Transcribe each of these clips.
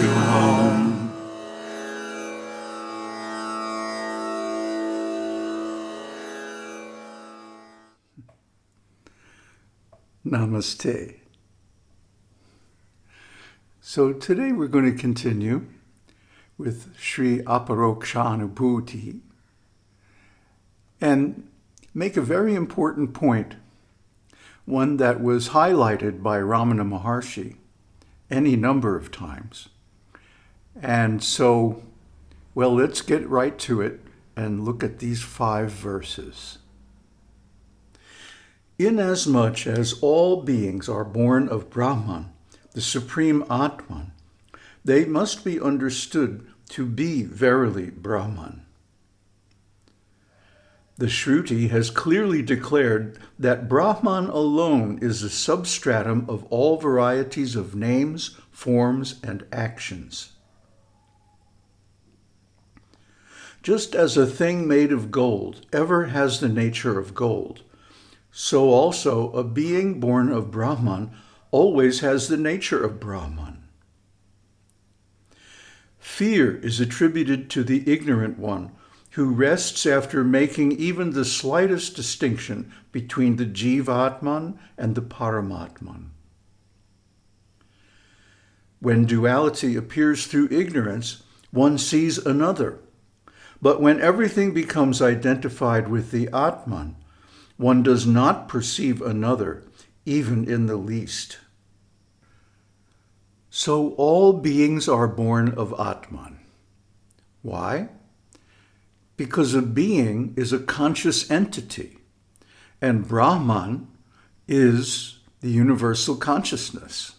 to home. Namaste. So today we're going to continue with Sri Aparokshanubhuti and make a very important point, one that was highlighted by Ramana Maharshi any number of times. And so, well, let's get right to it and look at these five verses. Inasmuch as all beings are born of Brahman, the supreme Atman, they must be understood to be verily Brahman. The Shruti has clearly declared that Brahman alone is the substratum of all varieties of names, forms, and actions. Just as a thing made of gold ever has the nature of gold, so also a being born of Brahman always has the nature of Brahman. Fear is attributed to the ignorant one who rests after making even the slightest distinction between the Jivatman and the Paramatman. When duality appears through ignorance, one sees another. But when everything becomes identified with the Atman, one does not perceive another, even in the least. So all beings are born of Atman. Why? Because a being is a conscious entity, and Brahman is the universal consciousness,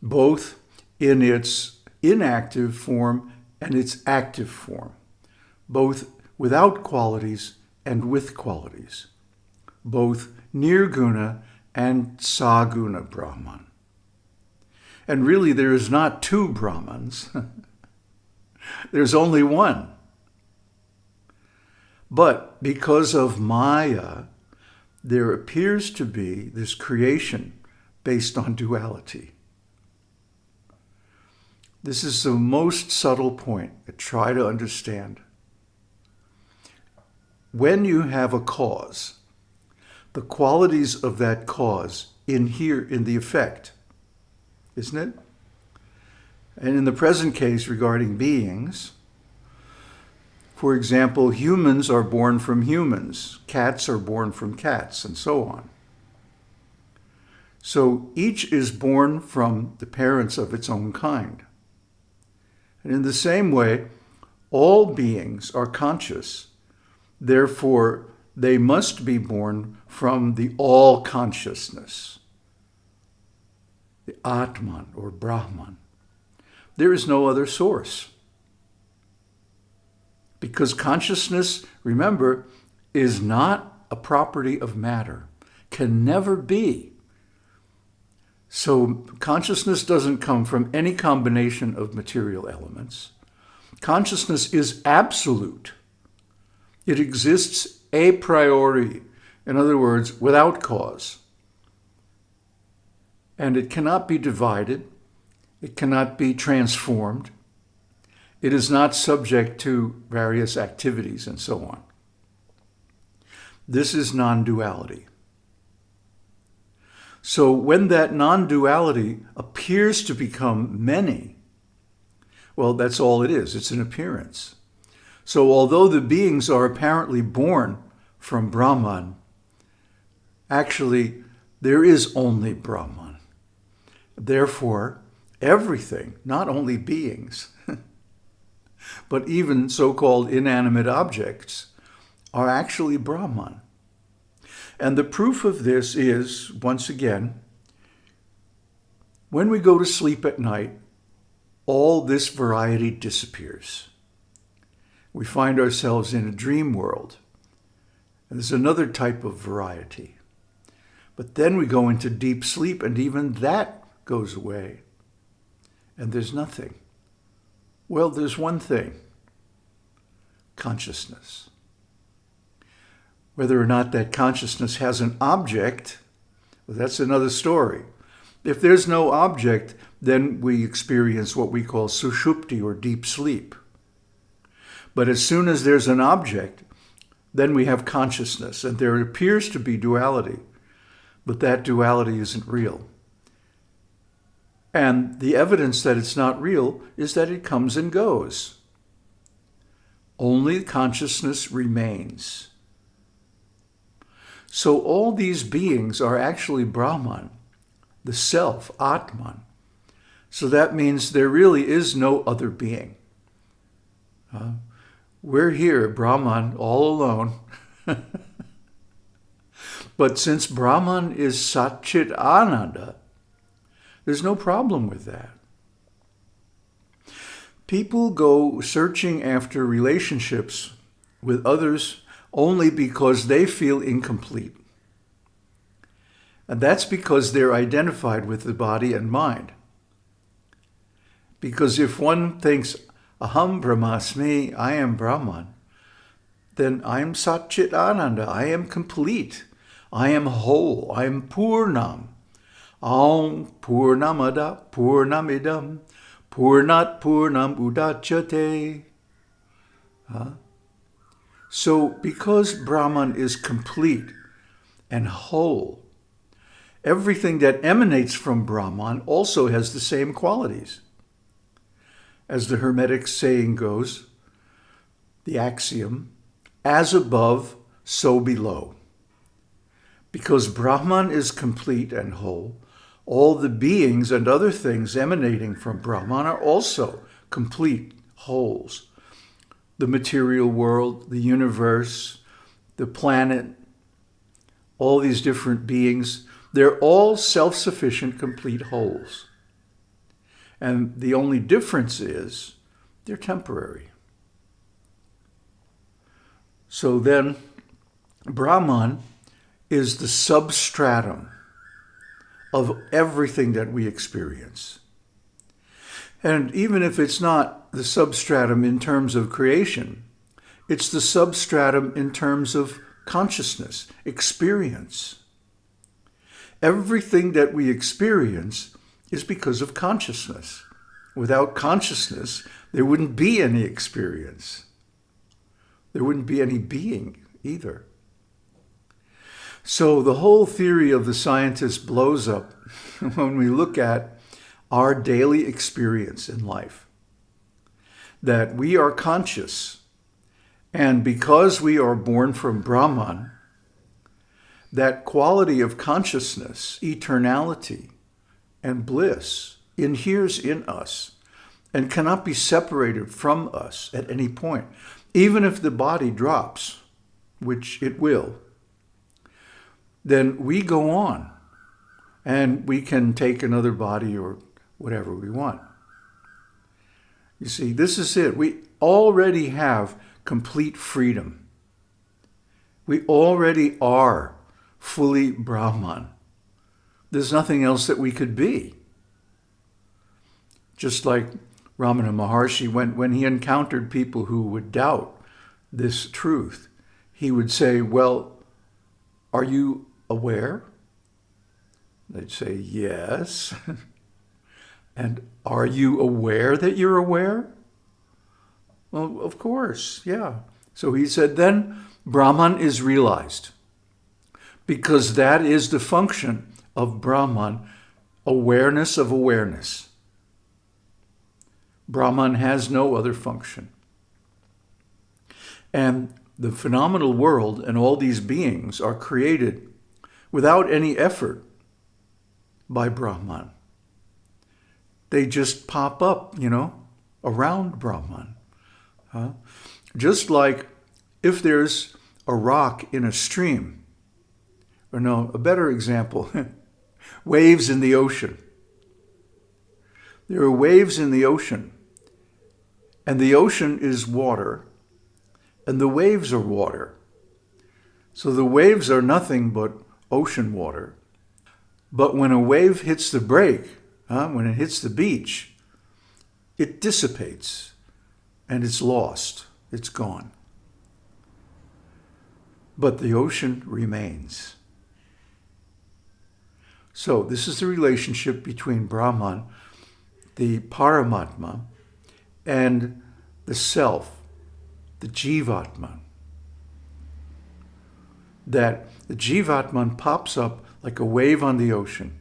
both in its inactive form and its active form, both without qualities and with qualities, both Nirguna and Saguna Brahman. And really, there is not two Brahmans. There's only one. But because of Maya, there appears to be this creation based on duality. This is the most subtle point to try to understand when you have a cause, the qualities of that cause inhere in the effect, isn't it? And in the present case regarding beings, for example, humans are born from humans, cats are born from cats, and so on. So each is born from the parents of its own kind. And in the same way, all beings are conscious Therefore, they must be born from the all consciousness, the Atman or Brahman. There is no other source. Because consciousness, remember, is not a property of matter, can never be. So consciousness doesn't come from any combination of material elements. Consciousness is absolute. It exists a priori, in other words, without cause. And it cannot be divided. It cannot be transformed. It is not subject to various activities and so on. This is non-duality. So when that non-duality appears to become many, well, that's all it is. It's an appearance. So although the beings are apparently born from Brahman, actually there is only Brahman. Therefore, everything, not only beings, but even so-called inanimate objects, are actually Brahman. And the proof of this is, once again, when we go to sleep at night, all this variety disappears we find ourselves in a dream world. And there's another type of variety. But then we go into deep sleep and even that goes away. And there's nothing. Well, there's one thing. Consciousness. Whether or not that consciousness has an object, well, that's another story. If there's no object, then we experience what we call sushupti or deep sleep. But as soon as there's an object, then we have consciousness, and there appears to be duality, but that duality isn't real. And the evidence that it's not real is that it comes and goes. Only consciousness remains. So all these beings are actually Brahman, the self, Atman. So that means there really is no other being. Uh, we're here, Brahman, all alone. but since Brahman is Satchit Ananda, there's no problem with that. People go searching after relationships with others only because they feel incomplete. And that's because they're identified with the body and mind. Because if one thinks, Aham Brahmasmi, I am Brahman, then I am Satchit Ananda, I am complete, I am whole, I am Purnam. Aum Purnamada Purnamidam Purnat Purnam Udachate. Huh? So because Brahman is complete and whole, everything that emanates from Brahman also has the same qualities. As the Hermetic saying goes, the axiom, as above, so below. Because Brahman is complete and whole, all the beings and other things emanating from Brahman are also complete wholes. The material world, the universe, the planet, all these different beings, they're all self-sufficient, complete wholes. And the only difference is they're temporary. So then, Brahman is the substratum of everything that we experience. And even if it's not the substratum in terms of creation, it's the substratum in terms of consciousness, experience. Everything that we experience is because of consciousness. Without consciousness, there wouldn't be any experience. There wouldn't be any being either. So the whole theory of the scientist blows up when we look at our daily experience in life. That we are conscious, and because we are born from Brahman, that quality of consciousness, eternality, and bliss inheres in us and cannot be separated from us at any point, even if the body drops, which it will then we go on and we can take another body or whatever we want. You see, this is it. We already have complete freedom. We already are fully Brahman. There's nothing else that we could be. Just like Ramana Maharshi, when, when he encountered people who would doubt this truth, he would say, well, are you aware? They'd say, yes. and are you aware that you're aware? Well, of course, yeah. So he said, then Brahman is realized because that is the function of Brahman, awareness of awareness. Brahman has no other function. And the phenomenal world and all these beings are created without any effort by Brahman. They just pop up, you know, around Brahman. Huh? Just like if there's a rock in a stream, or no, a better example, waves in the ocean. There are waves in the ocean, and the ocean is water, and the waves are water. So the waves are nothing but ocean water. But when a wave hits the break, when it hits the beach, it dissipates and it's lost. It's gone. But the ocean remains. So this is the relationship between Brahman, the Paramatma, and the self, the Jivatman. That the Jivatman pops up like a wave on the ocean,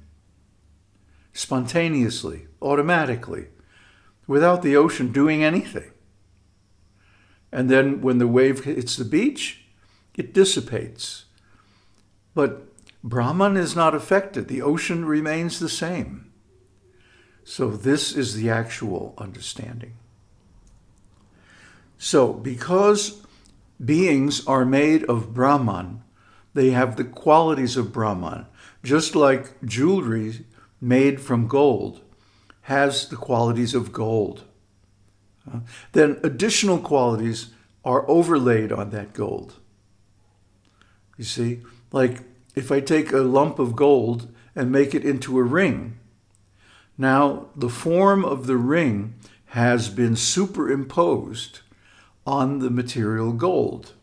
spontaneously, automatically, without the ocean doing anything. And then when the wave hits the beach, it dissipates. But Brahman is not affected. The ocean remains the same. So this is the actual understanding. So because beings are made of Brahman, they have the qualities of Brahman, just like jewelry made from gold has the qualities of gold. Uh, then additional qualities are overlaid on that gold. You see, like if I take a lump of gold and make it into a ring, now the form of the ring has been superimposed on the material gold.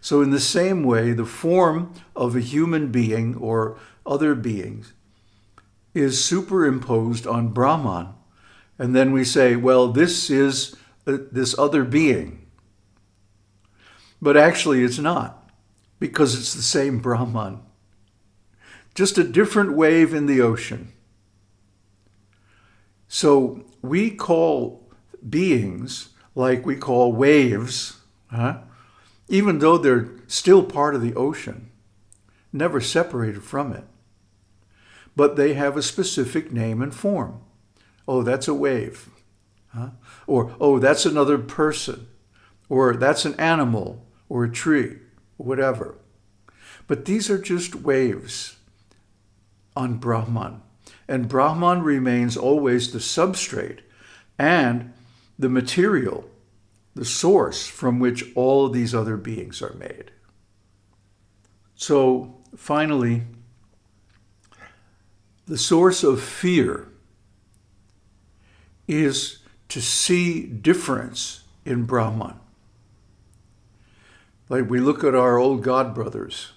So in the same way, the form of a human being or other beings is superimposed on Brahman. And then we say, well, this is uh, this other being. But actually it's not, because it's the same Brahman. Just a different wave in the ocean. So we call beings like we call waves, huh? even though they're still part of the ocean, never separated from it. But they have a specific name and form. Oh, that's a wave. Huh? Or, oh, that's another person. Or that's an animal or a tree, whatever. But these are just waves on Brahman. And Brahman remains always the substrate and the material, the source from which all these other beings are made. So finally, the source of fear is to see difference in Brahman. Like we look at our old God brothers,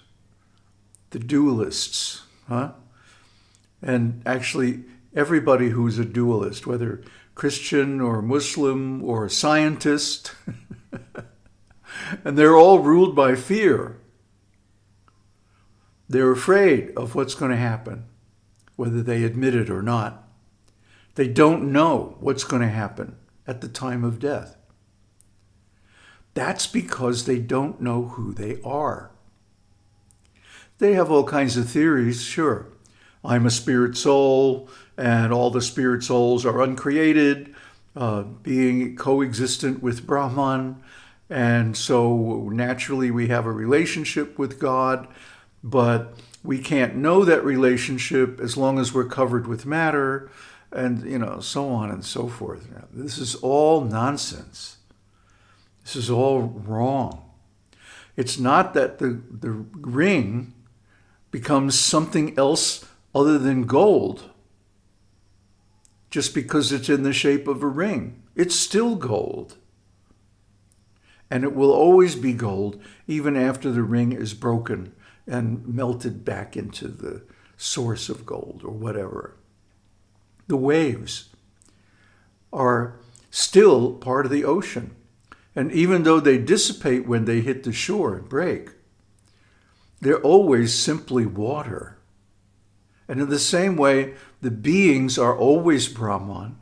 the dualists, huh? And actually, everybody who's a dualist, whether Christian or Muslim or scientist, and they're all ruled by fear. They're afraid of what's going to happen, whether they admit it or not. They don't know what's going to happen at the time of death. That's because they don't know who they are. They have all kinds of theories, sure. I'm a spirit soul, and all the spirit souls are uncreated, uh, being coexistent with Brahman. And so naturally we have a relationship with God, but we can't know that relationship as long as we're covered with matter and, you know, so on and so forth. This is all nonsense. This is all wrong. It's not that the, the ring becomes something else other than gold just because it's in the shape of a ring. It's still gold. And it will always be gold even after the ring is broken and melted back into the source of gold or whatever. The waves are still part of the ocean. And even though they dissipate when they hit the shore and break, they're always simply water. And in the same way, the beings are always Brahman.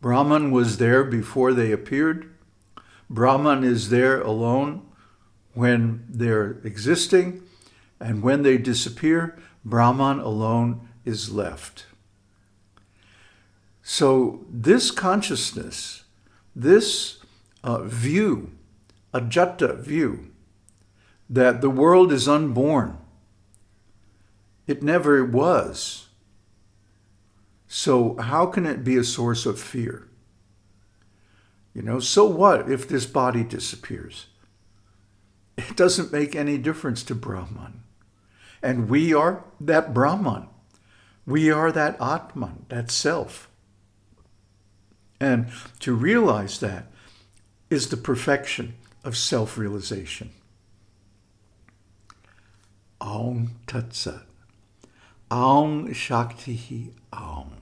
Brahman was there before they appeared. Brahman is there alone when they're existing. And when they disappear, Brahman alone is left. So this consciousness, this uh, view, ajata view, that the world is unborn, it never was. So how can it be a source of fear? You know, so what if this body disappears? It doesn't make any difference to Brahman. And we are that Brahman. We are that Atman, that self. And to realize that is the perfection of self-realization. Aum Tat Sat. Aum Shakti Aum.